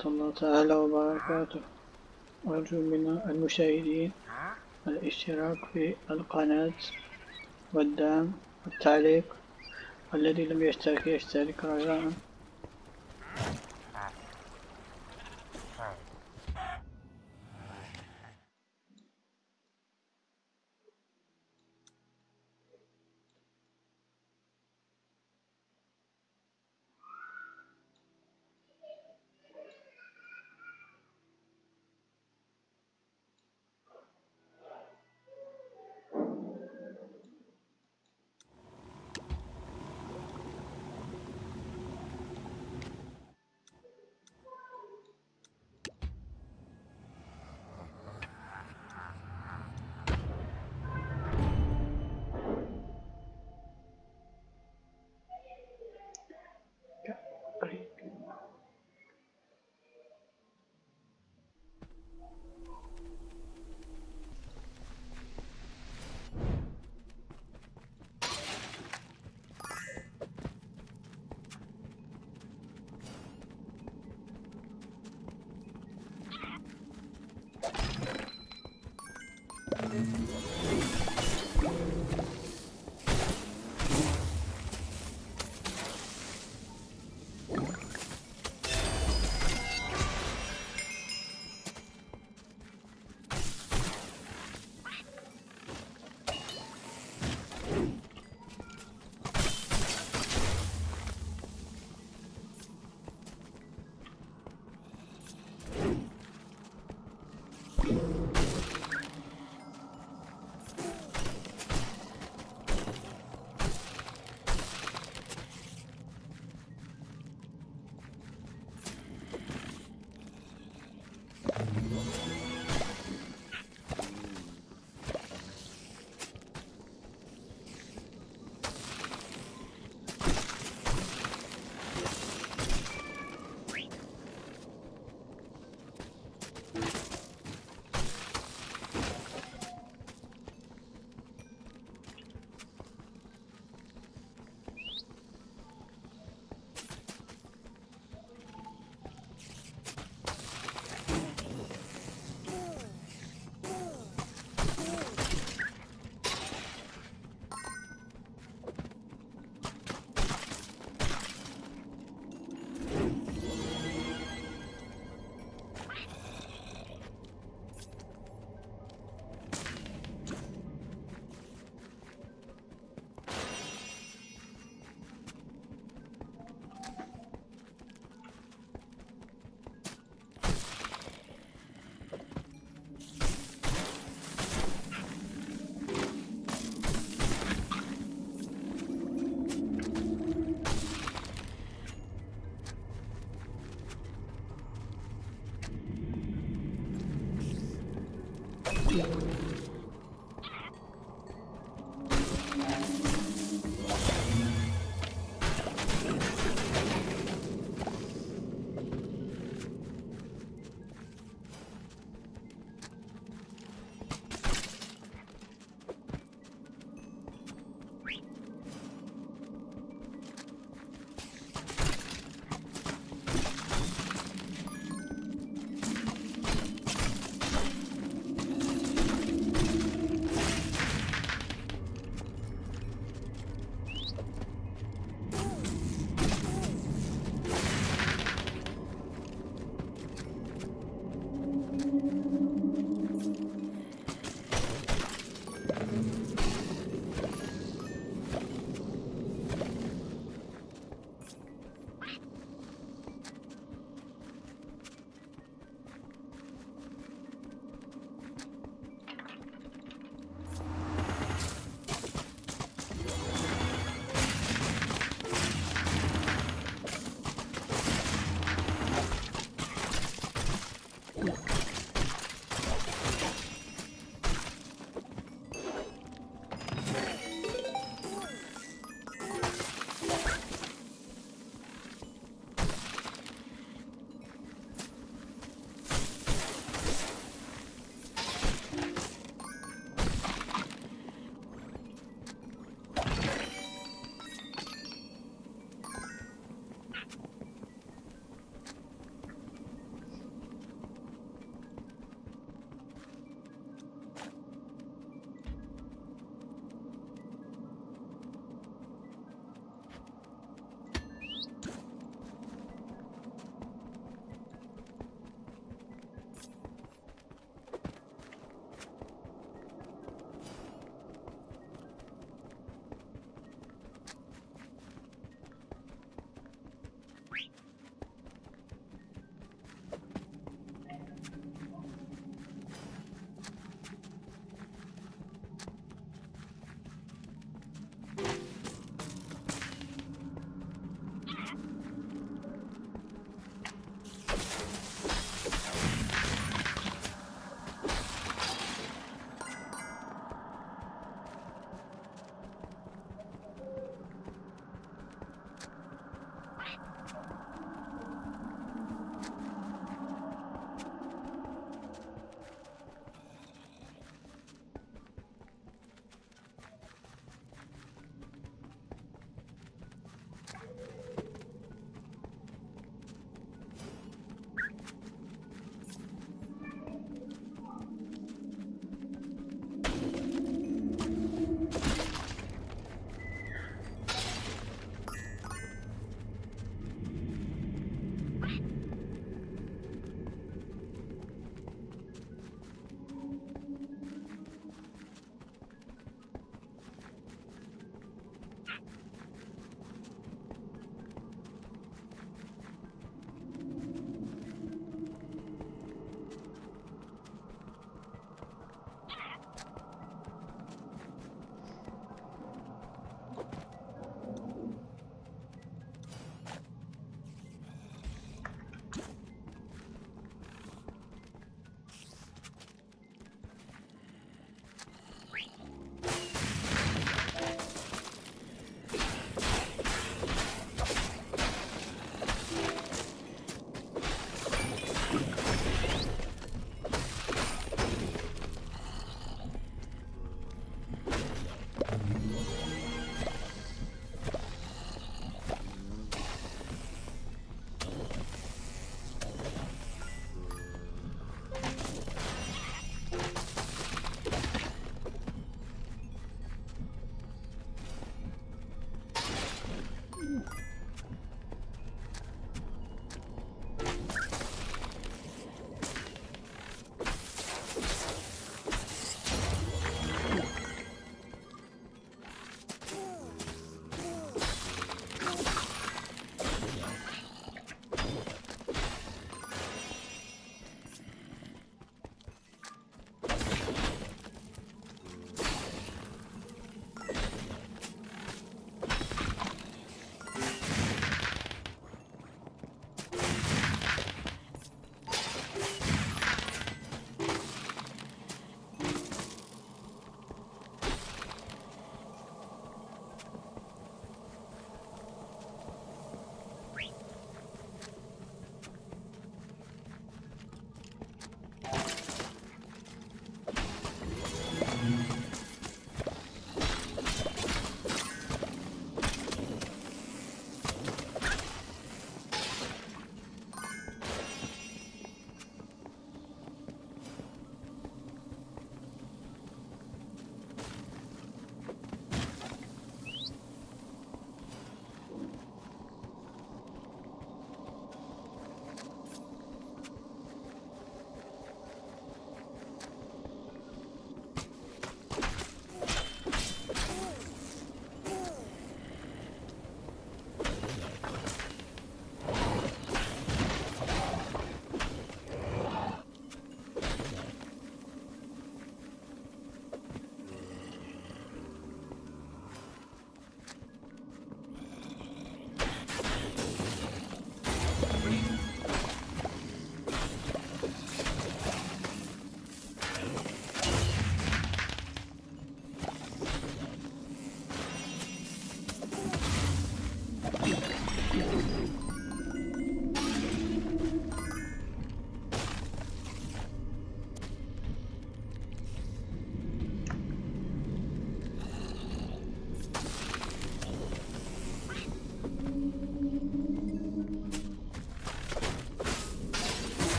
ورحمة الله تعالى وبركاته. أرجو من المشاهدين الاشتراك في القناة والدعم والتعليق. والذي لم يشترك يشترك رجاءً.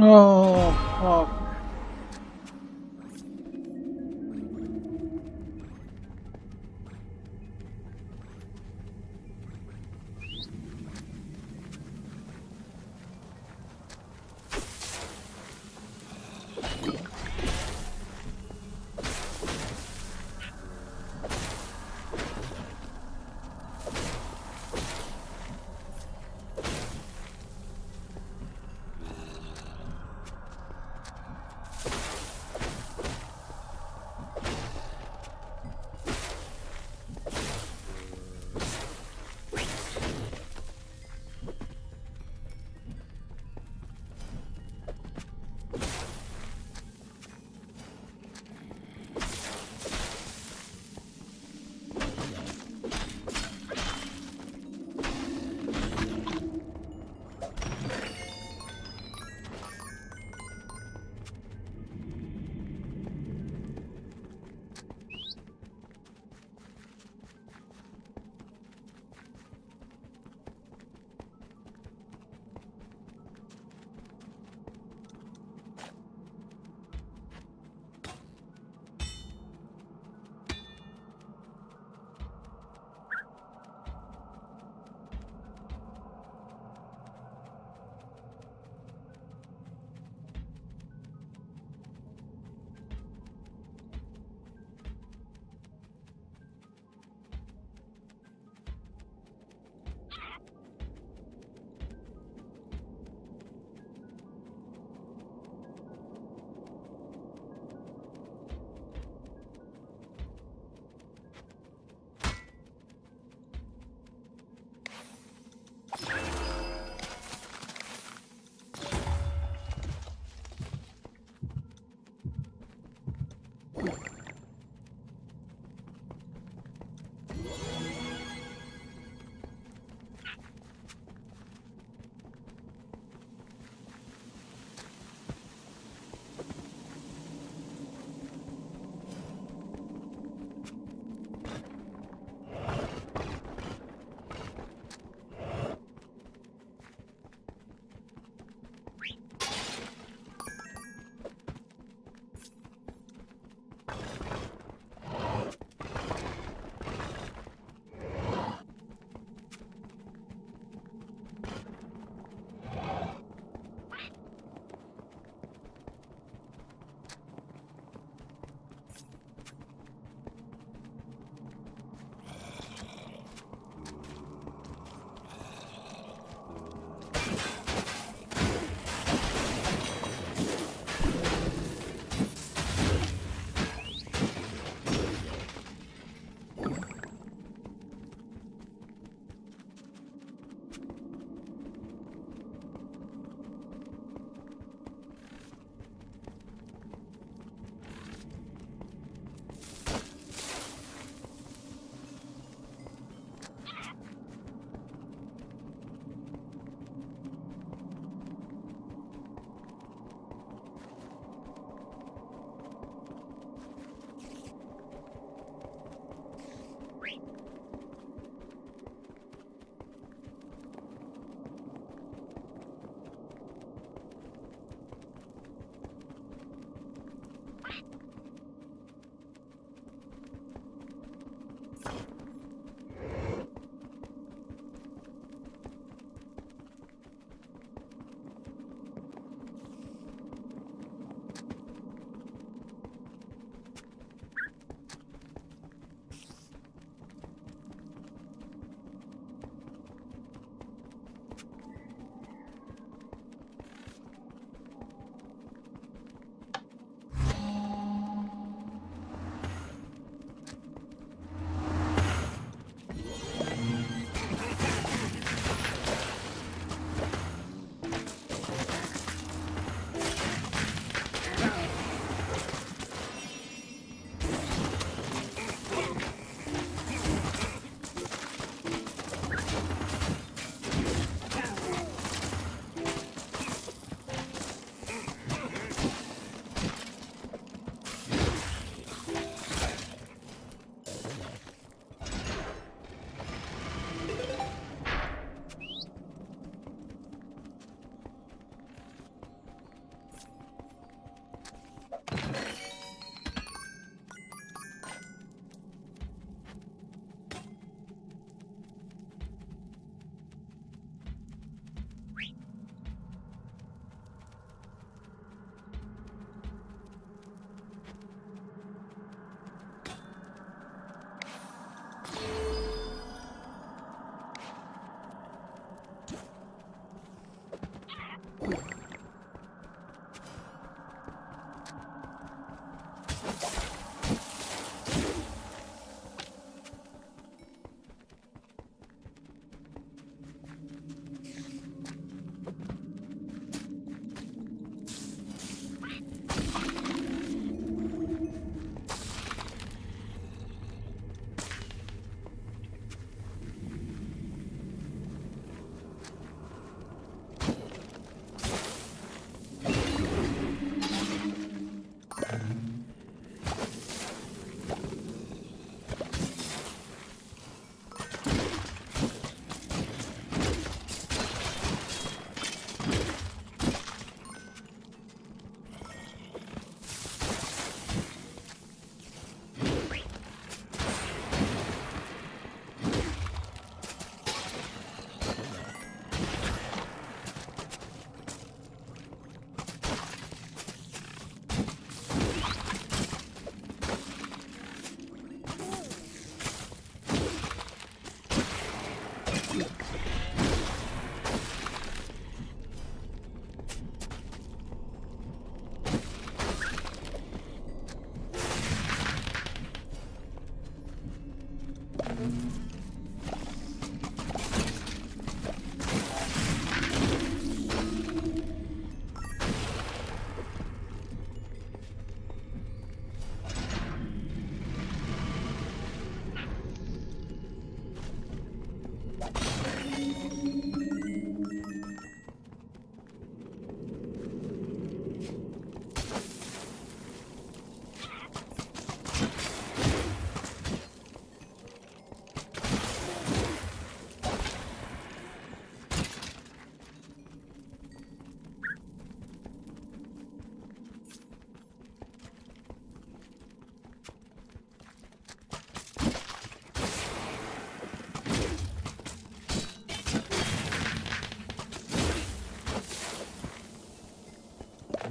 哦哦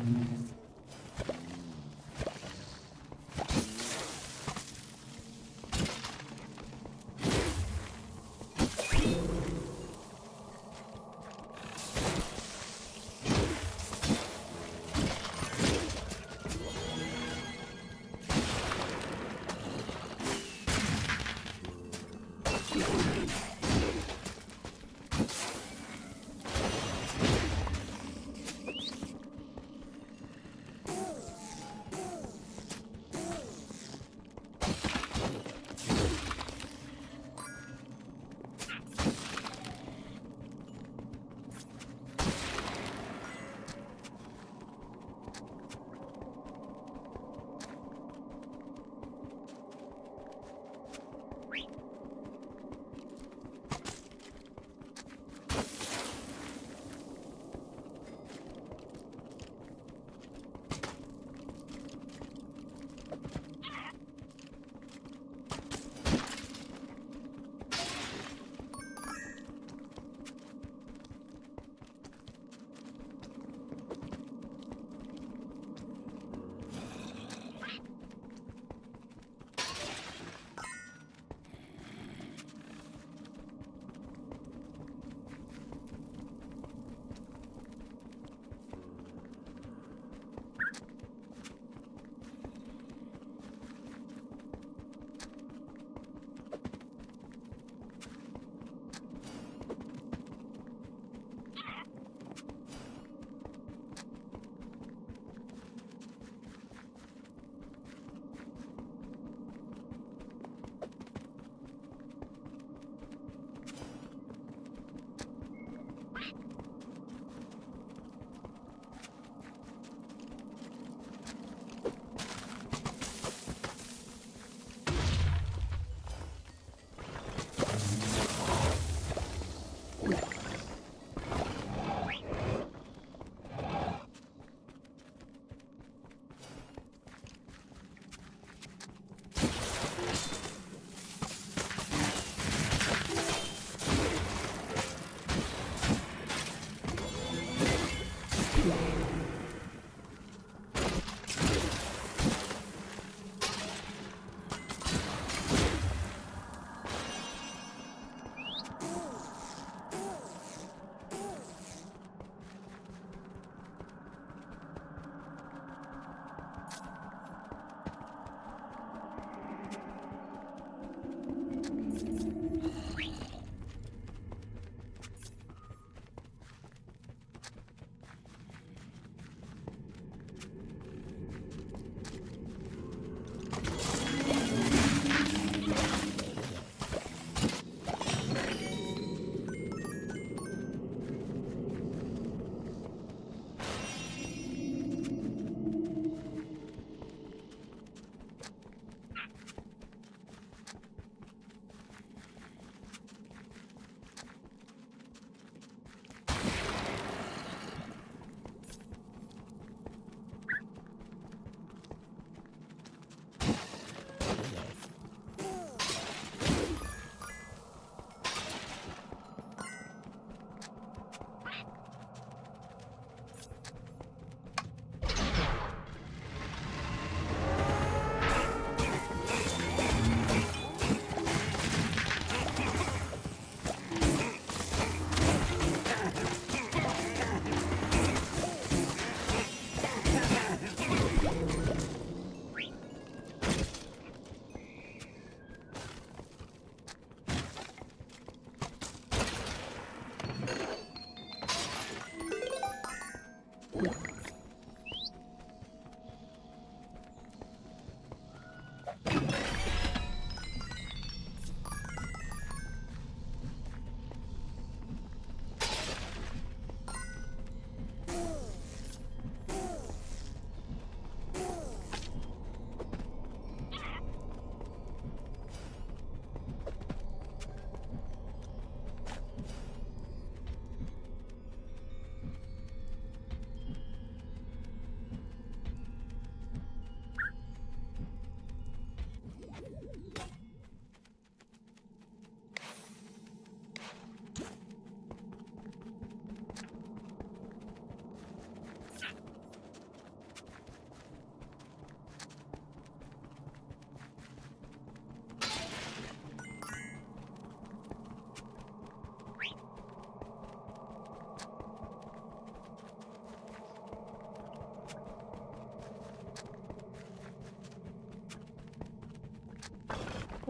Mm-hmm.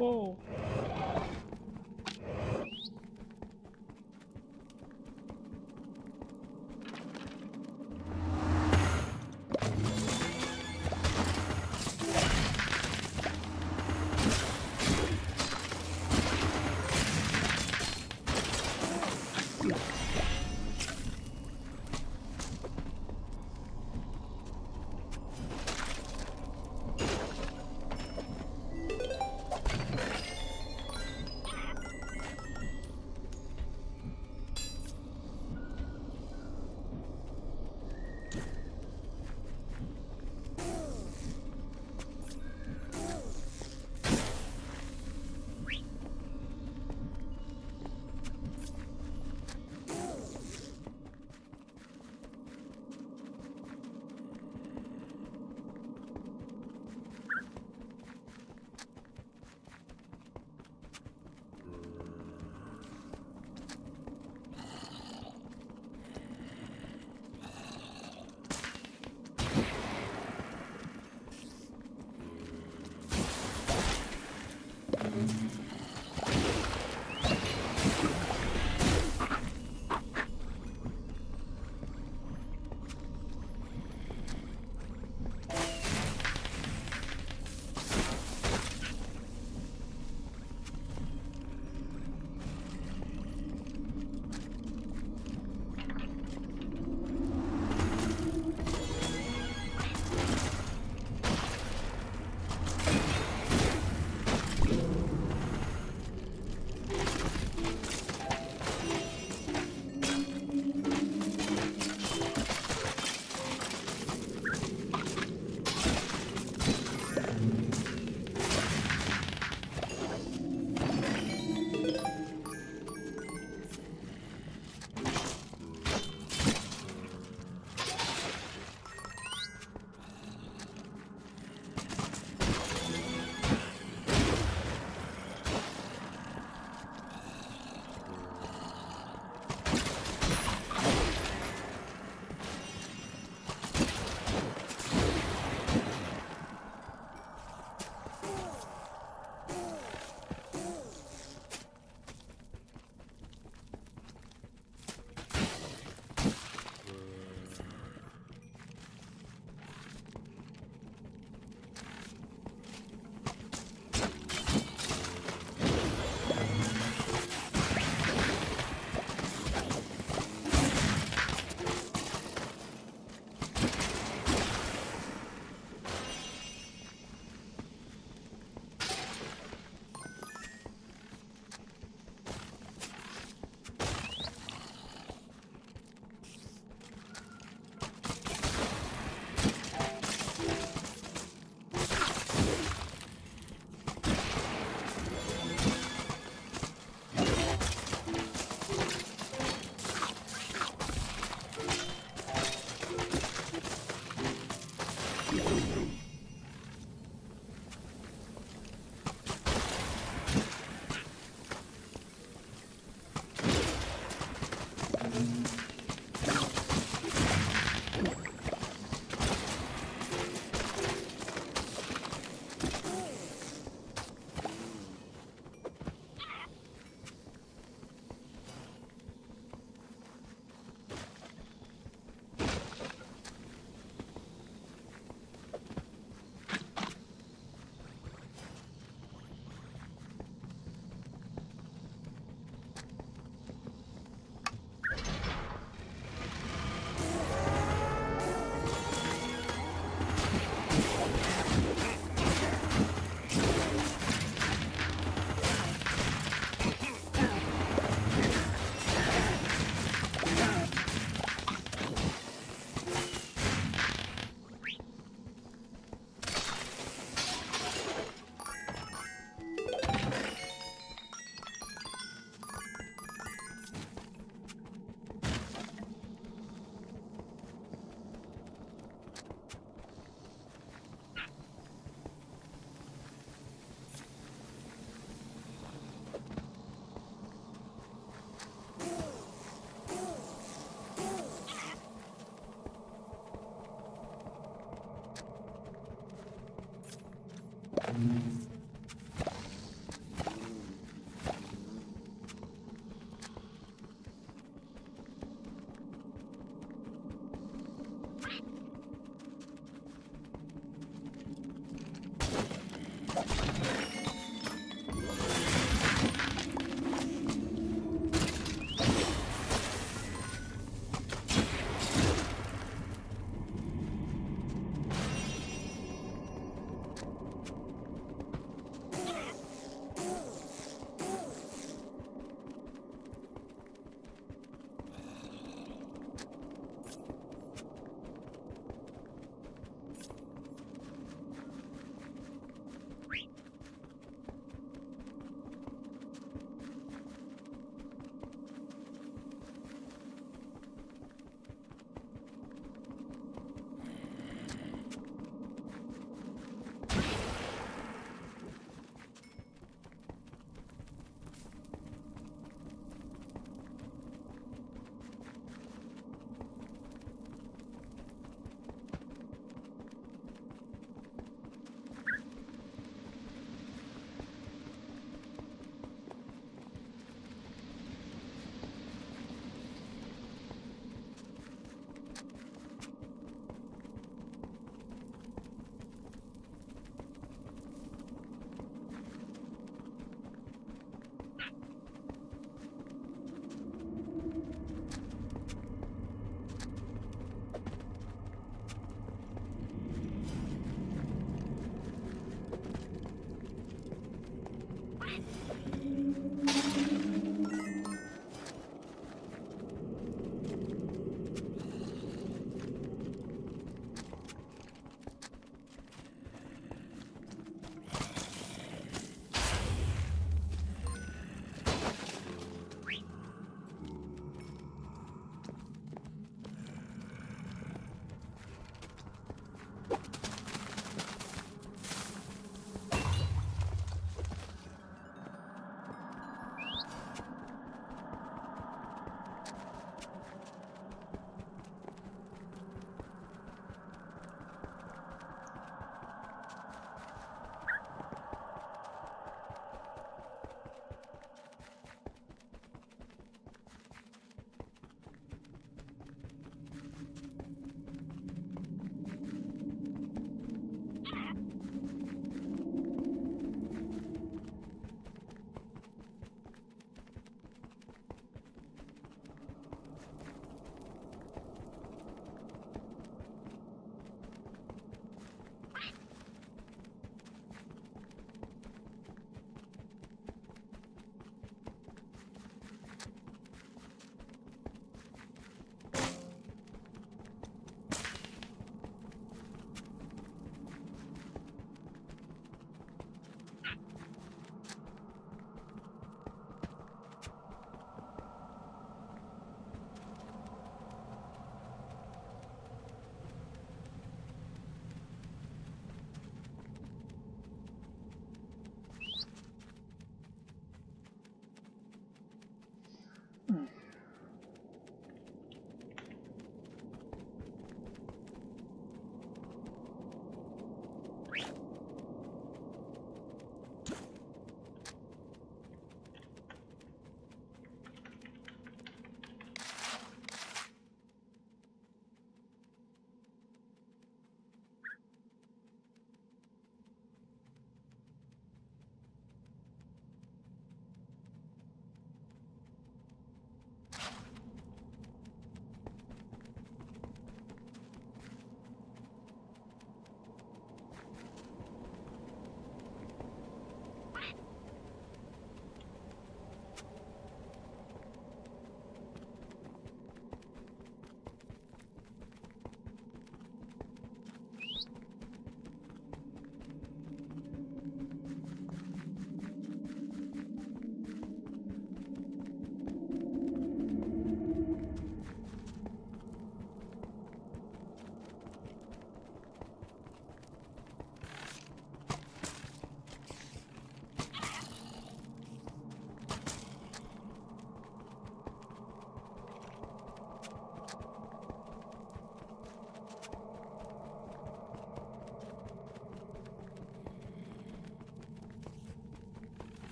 오.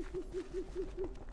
Ha ha ha ha ha!